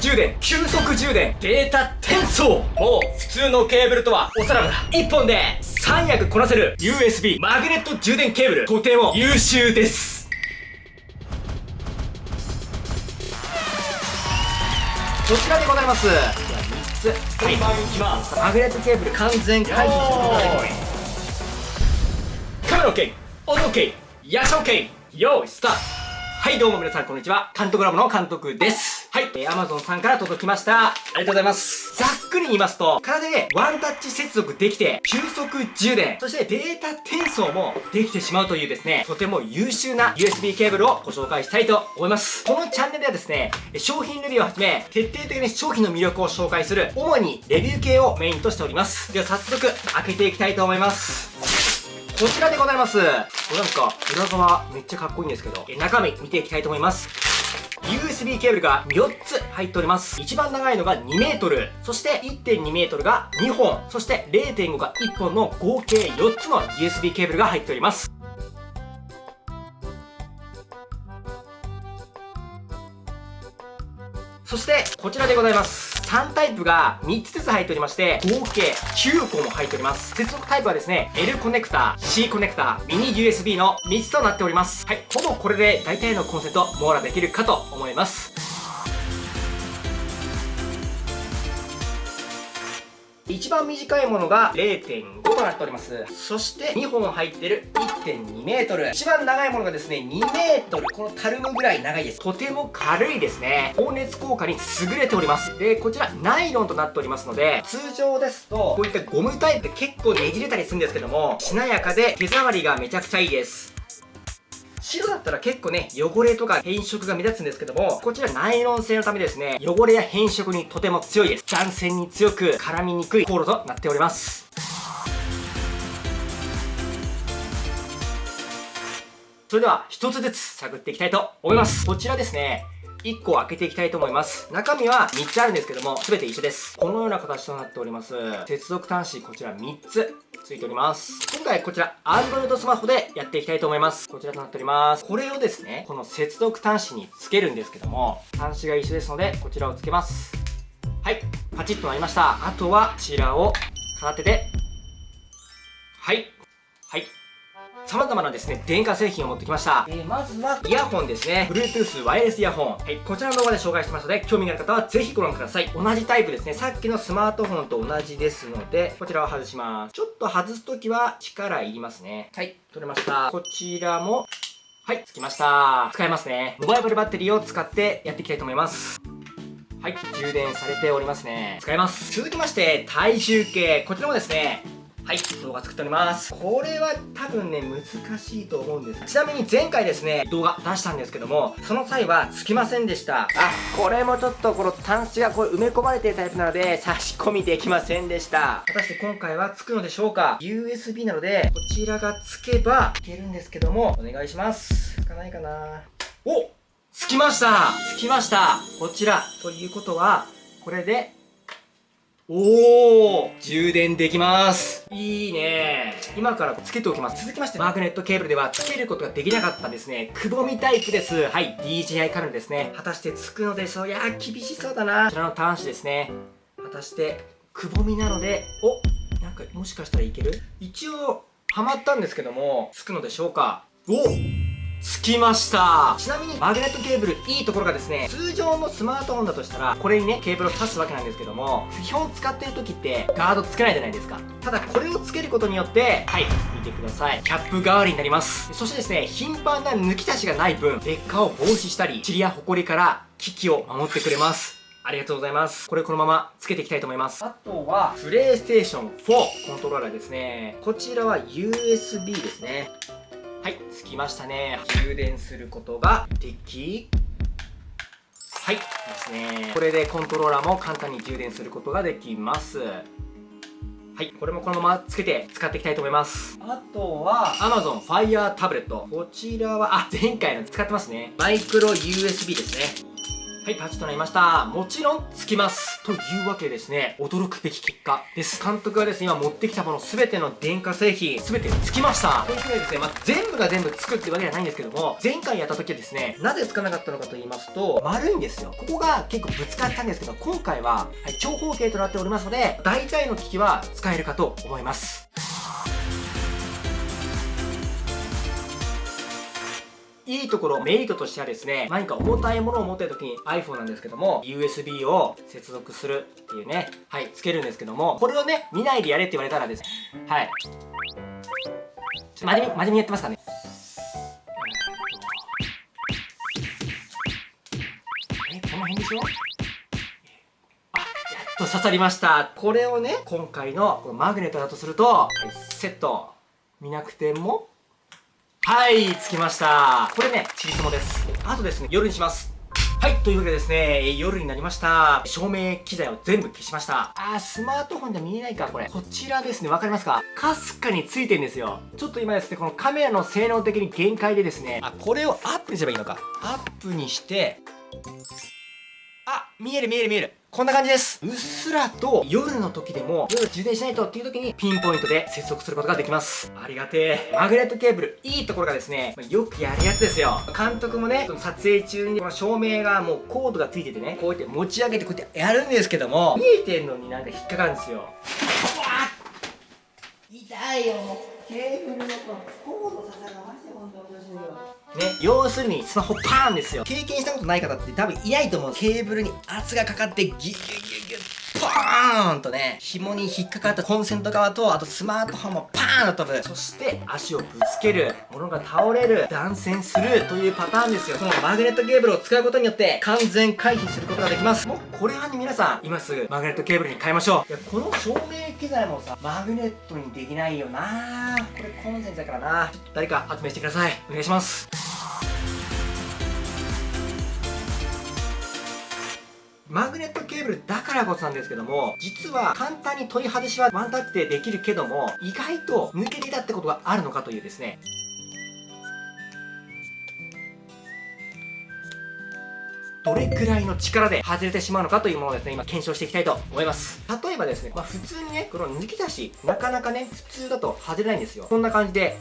充電急速充電データ転送。もう普通のケーブルとはおさらばだ。1本で3役こなせる USB マグネット充電ケーブルとても優秀です。こちらでございます。では3つ。はい、マグネットケーブル完全解除することができます。カメラ OK 音 OK ヤシ OK 用意スタート。はいどうも皆さんこんにちは。監督ラボの監督ですはい、えー、Amazon さんから届きました。ありがとうございます。ざっくり言いますと体でワンタッチ接続できて急速充電。そしてデータ転送もできてしまうというですねとても優秀な USB ケーブルをご紹介したいと思います。このチャンネルではですね商品レビューをはじめ徹底的に商品の魅力を紹介する主にレビュー系をメインとしております。では早速開けていきたいと思います。こちらでございます。これなんか、裏側めっちゃかっこいいんですけど、え中身見ていきたいと思います。USB ケーブルが4つ入っております。一番長いのが2メートル、そして1.2メートルが2本、そして0.5が1本の合計4つの USB ケーブルが入っております。そして、こちらでございます。3タイプが3つずつ入っておりまして、合計9個も入っております。接続タイプはですね、L コネクタ、C コネクタ、ミニ USB の3つとなっております。はい、ほぼこれで大体のコンセント網羅できるかと思います。一番短いものが0.5となっております。そして2本入ってる1.2メートル。一番長いものがですね、2メートル。このたるむぐらい長いです。とても軽いですね。放熱効果に優れております。で、こちらナイロンとなっておりますので、通常ですと、こういったゴムタイプって結構ねじれたりするんですけども、しなやかで手触りがめちゃくちゃいいです。白だったら結構ね、汚れとか変色が目立つんですけども、こちらナイロン製のためですね、汚れや変色にとても強いです。断線に強く絡みにくいコードとなっております。それでは一つずつ探っていきたいと思います。こちらですね、1個開けていきたいと思います。中身は3つあるんですけども、すべて一緒です。このような形となっております。接続端子こちら3つついております。今回こちら Android スマホでやっていきたいと思います。こちらとなっております。これをですね、この接続端子につけるんですけども、端子が一緒ですので、こちらをつけます。はい、パチッとなりました。あとはこちらを片手で、はい、はい、様々なですね、電化製品を持ってきました。えー、まずは、イヤホンですね。Bluetooth ワイヤレスイヤホン。はい、こちらの動画で紹介してますので、興味がある方はぜひご覧ください。同じタイプですね。さっきのスマートフォンと同じですので、こちらを外します。ちょっと外すときは力いりますね。はい、取れました。こちらも、はい、つきました。使えますね。モバイルバッテリーを使ってやっていきたいと思います。はい、充電されておりますね。使えます。続きまして、体重計。こちらもですね、はい、動画作っております。これは多分ね、難しいと思うんです。ちなみに前回ですね、動画出したんですけども、その際はつきませんでした。あ、これもちょっとこの端子がこれ埋め込まれているタイプなので、差し込みできませんでした。果たして今回はつくのでしょうか ?USB なので、こちらがつけばいけるんですけども、お願いします。つかないかなおつきましたつきましたこちら。ということは、これでおー。充電できます。いいね。今からつけておきます。続きましてマグネットケーブルではつけることができなかったですね。くぼみタイプです。はい。DJI カメラですね。果たしてつくのでしょう？いやー厳しそうだな。こちらの端子ですね。果たしてくぼみなのでおなんかもしかしたらいける？一応はまったんですけどもつくのでしょうか？おつきましたちなみにマグネットケーブルいいところがですね通常のスマートフォンだとしたらこれにねケーブルを挿すわけなんですけども基本使ってる時ってガードつけないじゃないですかただこれをつけることによってはい見てくださいキャップ代わりになりますそしてですね頻繁な抜き出しがない分劣化を防止したり塵やホコリから機器を守ってくれますありがとうございます。これこのままつけていきたいと思います。あとは、プレイステーション4コントローラーですね。こちらは USB ですね。はいつきましたね充電することができはいですねこれでコントローラーも簡単に充電することができますはい、これもこのままつけて使っていきたいと思います。あとは、Amazon Fire Tablet。こちらは、あ、前回の使ってますね。マイクロ USB ですね。はい、パチとなりました。もちろん、つきます。というわけでですね、驚くべき結果です。監督がですね、今持ってきたもの全ての電化製品、全てつきました。というわけでですね、まあ、全部が全部つくってわけではないんですけども、前回やった時はですね、なぜつかなかったのかと言いますと、丸いんですよ。ここが結構ぶつかったんですけど、今回は、はい、長方形となっておりますので、大体の機器は使えるかと思います。いいところ、メリットとしてはですね、何か重たいものを持ってる時に iPhone なんですけども、USB を接続するっていうね、はい、つけるんですけども、これをね、見ないでやれって言われたらですね、はい。真面目、真面目にやってますかね。え、この辺でしょ？あ、やっと刺さりました。これをね、今回のこのマグネットだとすると、セット。見なくてもはい、着きました。これね、チリソモです。あとですね、夜にします。はい、というわけでですね、夜になりました。照明機材を全部消しました。あー、スマートフォンじゃ見えないか、これ。こちらですね、わかりますか？かすかについてんですよ。ちょっと今ですね、このカメラの性能的に限界でですね、あ、これをアップにすればいいのか。アップにして、あ、見える見える見える。こんな感じです。うっすらと夜の時でも夜充電しないとっていう時にピンポイントで接続することができます。ありがてえ。マグネットケーブル、いいところがですね、よくやるやつですよ。監督もね、撮影中にこの照明がもうコードがついててね、こうやって持ち上げてこうやってやるんですけども、見えてんのになんか引っかかるんですよ。痛いよ、もう。ケーブルのコード刺さるのマジで本当にしいよ。ね、要するにスマホパーンですよ。経験したことない方って多分いないと思う。ケーブルに圧がかかってギュギュギュギュパーンとね、紐に引っかかったコンセント側と、あとスマートフォンもパーンと飛ぶ。そして足をぶつける。物が倒れる。断線する。というパターンですよ。このマグネットケーブルを使うことによって完全回避することができます。もうこれはね、皆さん、今すぐマグネットケーブルに変えましょう。いや、この照明機材もさ、マグネットにできないよなこれコンセントだからなちょっと誰か発明してください。お願いします。マグネットケーブルだからこそなんですけども、実は簡単に取り外しはワンタッチでできるけども、意外と抜けてたってことがあるのかというですね、どれくらいの力で外れてしまうのかというものをですね、今検証していきたいと思います。例えばですね、まあ普通にね、この抜き出し、なかなかね、普通だと外れないんですよ。こんな感じで、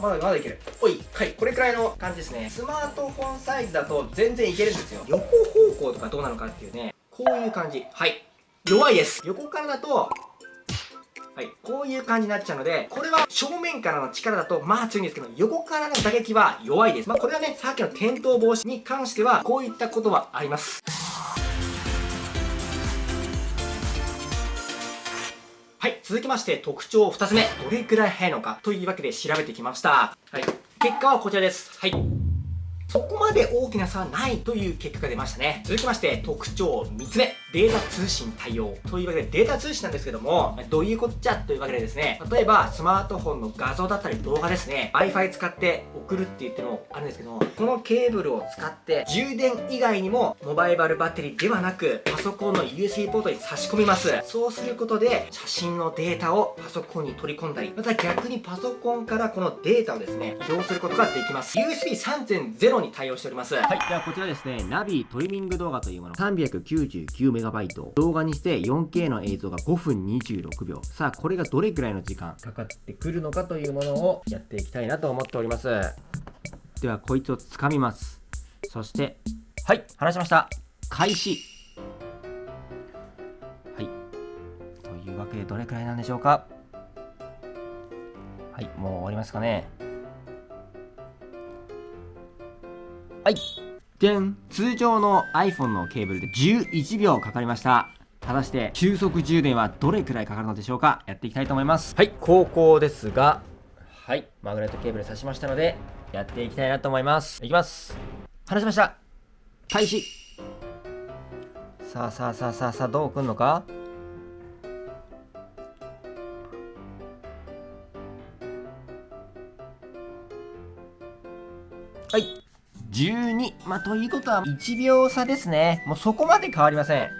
まだまだいける。おいはい。これくらいの感じですね。スマートフォンサイズだと全然いけるんですよ。横方向とかどうなのかっていうね。こういう感じ。はい。弱いです。横からだとはい、こういう感じになっちゃうので、これは正面からの力だとまあ強いんですけど、横からの打撃は弱いです。まあこれはね、さっきの転倒防止に関しては、こういったことはあります。続きまして特徴2つ目、どれくらい速いのかというわけで調べてきました。はい。結果はこちらです。はい。そこまで大きな差はないという結果が出ましたね。続きまして、特徴3つ目。データ通信対応。というわけで、データ通信なんですけども、どういうこっちゃというわけでですね、例えば、スマートフォンの画像だったり動画ですね、Wi-Fi 使って送るって言ってもあるんですけども、このケーブルを使って、充電以外にも、モバイバルバッテリーではなく、パソコンの USB ポートに差し込みます。そうすることで、写真のデータをパソコンに取り込んだり、また逆にパソコンからこのデータをですね、移動することができます。USB3.0 USB 3.0に対応しております。はい。ではこちらですね、ナビトリミング動画というもの。399MB。動画にして 4K の映像が5分26秒。さあ、これがどれくらいの時間かかってくるのかというものをやっていきたいなと思っております。では、こいつを掴みます。そして、はい、話しました。開始。はい。というわけで、どれくらいなんでしょうかはい、もう終わりますかね。はい。でん通常の iPhone のケーブルで11秒かかりました。果たして急速充電はどれくらいかかるのでしょうか？やっていきたいと思います。はい、高校ですが、はい、マグネットケーブル挿しましたので、やっていきたいなと思います。いきます。離しました。開始。さあさあさあさあさあ、どう来んのか？はい。12。まあ、ということは1秒差ですね。もうそこまで変わりません。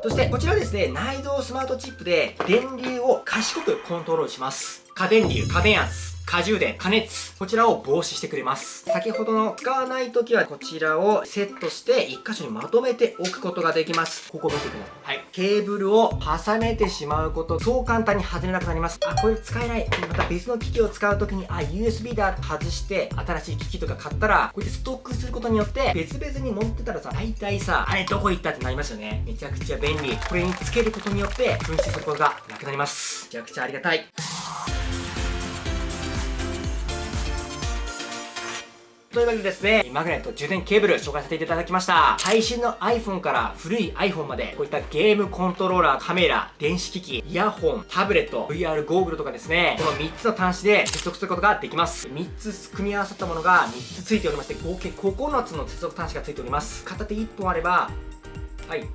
そしてこちらですね内蔵スマートチップで電流を賢くコントロールします過電流過電圧過充電、加熱、こちらを防止してくれます。先ほどの使わない時はこちらをセットして1箇所にまとめておくことができます。ここ見てください。はい。ケーブルを重ねてしまうこと、そう簡単に外れなくなります。あ、これ使えない。また別の機器を使う時に、あ、USB だ外して新しい機器とか買ったら、こうやってストックすることによって別々に持ってたらさ、大体さ、あれどこ行ったってなりますよね。めちゃくちゃ便利。これにつけることによって紛失することがなくなります。めちゃくちゃありがたい。というわけでですね、マグネット充電ケーブル紹介させていただきました。最新の iPhone から古い iPhone まで、こういったゲームコントローラー、カメラ、電子機器、イヤホン、タブレット、VR ゴーグルとかですね、この3つの端子で接続することができます。3つ組み合わさったものが3つついておりまして、合計9つの接続端子がついております。片手1本あれば、はい、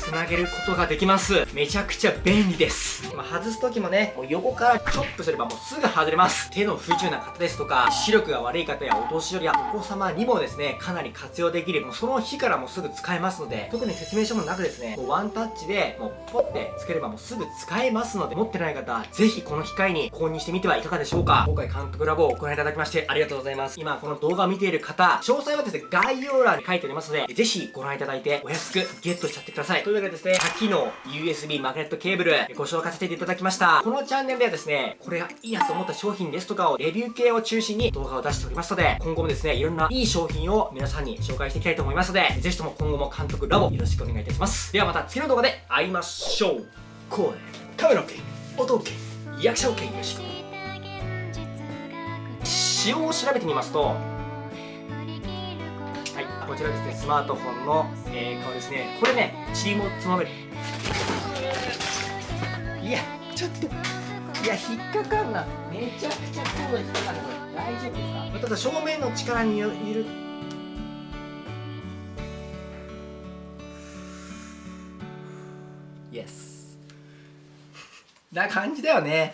つなげることができます。めちゃくちゃ便利です。ま、外す時もねもう横からチョップすればもうすぐ外れます。手の不自由な方ですとか視力が悪い方やお年寄りやお子様にもですねかなり活用できる。もうその日からもうすぐ使えますので特に説明書もなくですねもうワンタッチでもうポッてつければもうすぐ使えますので持ってない方ぜひこの機会に購入してみてはいかがでしょうか。今回監督ラボをご覧いただきましてありがとうございます。今この動画を見ている方詳細はですね概要欄に書いておりますのでぜひご覧いただいてお安くゲットしちゃってください。というわけでですね多機能 USB マグネットケーブルご紹介させていただきました。このチャンネルではですねこれがいいなと思った商品ですとかをレビュー系を中心に動画を出しておりますので今後もですねいろんないい商品を皆さんに紹介していきたいと思いますのでぜひとも今後も監督ラボよろしくお願いいたします。ではまた次の動画で会いましょう。声カメラ OK 音 OK 役者 OK よし仕様を調べてみますとちらですねスマートフォンの、えー、顔ですね。これねチームをつまめるいやちょっといや引っかかんな。めちゃくちゃそうだ引っかかるこれ。大丈夫ですか？ただ正面の力による。イエスな感じだよね